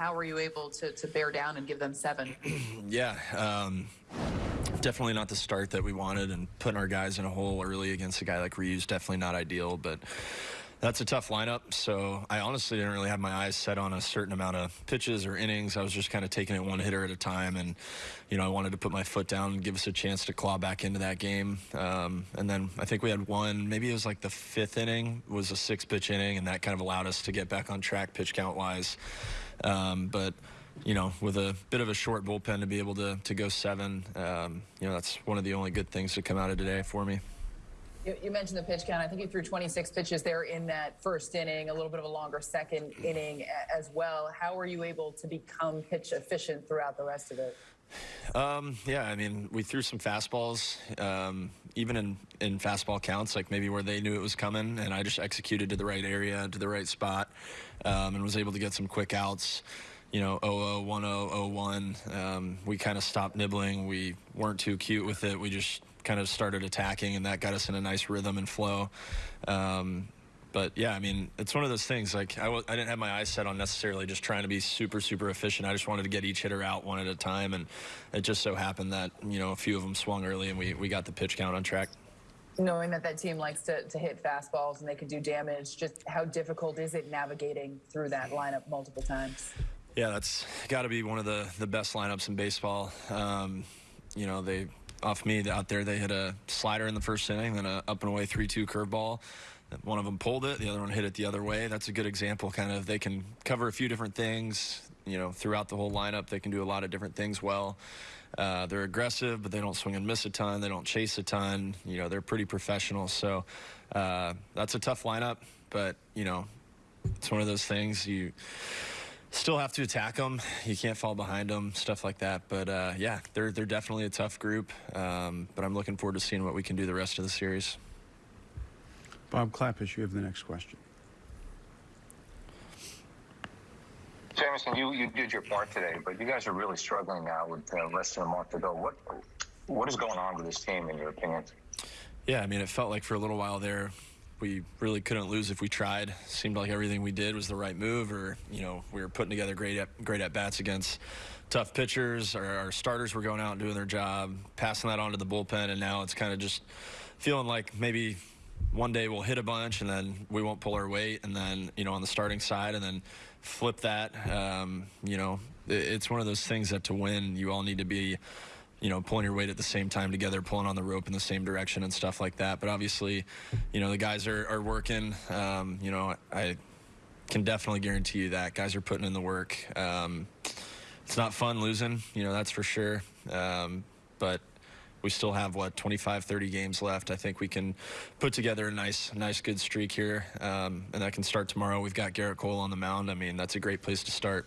how were you able to, to bear down and give them seven? yeah, um, definitely not the start that we wanted, and putting our guys in a hole early against a guy like Ryu's definitely not ideal, but that's a tough lineup. So I honestly didn't really have my eyes set on a certain amount of pitches or innings. I was just kind of taking it one hitter at a time, and you know I wanted to put my foot down and give us a chance to claw back into that game. Um, and then I think we had one, maybe it was like the fifth inning was a six pitch inning, and that kind of allowed us to get back on track pitch count wise. Um, but you know, with a bit of a short bullpen to be able to, to go seven, um, you know, that's one of the only good things to come out of today for me. You, you, mentioned the pitch count. I think you threw 26 pitches there in that first inning, a little bit of a longer second inning as well. How were you able to become pitch efficient throughout the rest of it? Um, yeah, I mean, we threw some fastballs, um, even in, in fastball counts, like maybe where they knew it was coming, and I just executed to the right area, to the right spot, um, and was able to get some quick outs. You know, 0 0 1 0 1. Um, we kind of stopped nibbling. We weren't too cute with it. We just kind of started attacking, and that got us in a nice rhythm and flow. Um, but yeah, I mean, it's one of those things. Like I w- I didn't have my eyes set on necessarily just trying to be super, super efficient. I just wanted to get each hitter out one at a time, and it just so happened that you know a few of them swung early, and we we got the pitch count on track. Knowing that that team likes to, to hit fastballs and they can do damage, just how difficult is it navigating through that lineup multiple times? Yeah, that's got to be one of the the best lineups in baseball. Um, you know, they off me out there. They hit a slider in the first inning, then a up and away 3-2 curveball. One of them pulled it, the other one hit it the other way. That's a good example. Kind of, they can cover a few different things. You know, throughout the whole lineup, they can do a lot of different things well. Uh, they're aggressive, but they don't swing and miss a ton. They don't chase a ton. You know, they're pretty professional. So uh, that's a tough lineup, but you know, it's one of those things you still have to attack them. You can't fall behind them, stuff like that. But uh, yeah, they're they're definitely a tough group. Um, but I'm looking forward to seeing what we can do the rest of the series. Bob Klapisch, you have the next question. Jameson, you, you did your part today, but you guys are really struggling now with uh, less than a month to go. What what is going on with this team, in your opinion? Yeah, I mean, it felt like for a little while there, we really couldn't lose if we tried. Seemed like everything we did was the right move, or you know, we were putting together great at, great at bats against tough pitchers. Our, our starters were going out and doing their job, passing that on to the bullpen, and now it's kind of just feeling like maybe one day we'll hit a bunch and then we won't pull our weight, and then you know on the starting side, and then flip that. Um, you know, it, it's one of those things that to win, you all need to be you know, pulling your weight at the same time together, pulling on the rope in the same direction and stuff like that. But obviously, you know, the guys are, are working. Um, you know, I can definitely guarantee you that guys are putting in the work. Um, it's not fun losing, you know, that's for sure. Um, but we still have what 25 30 games left i think we can put together a nice nice good streak here um, and that can start tomorrow we've got gerrit cole on the mound i mean that's a great place to start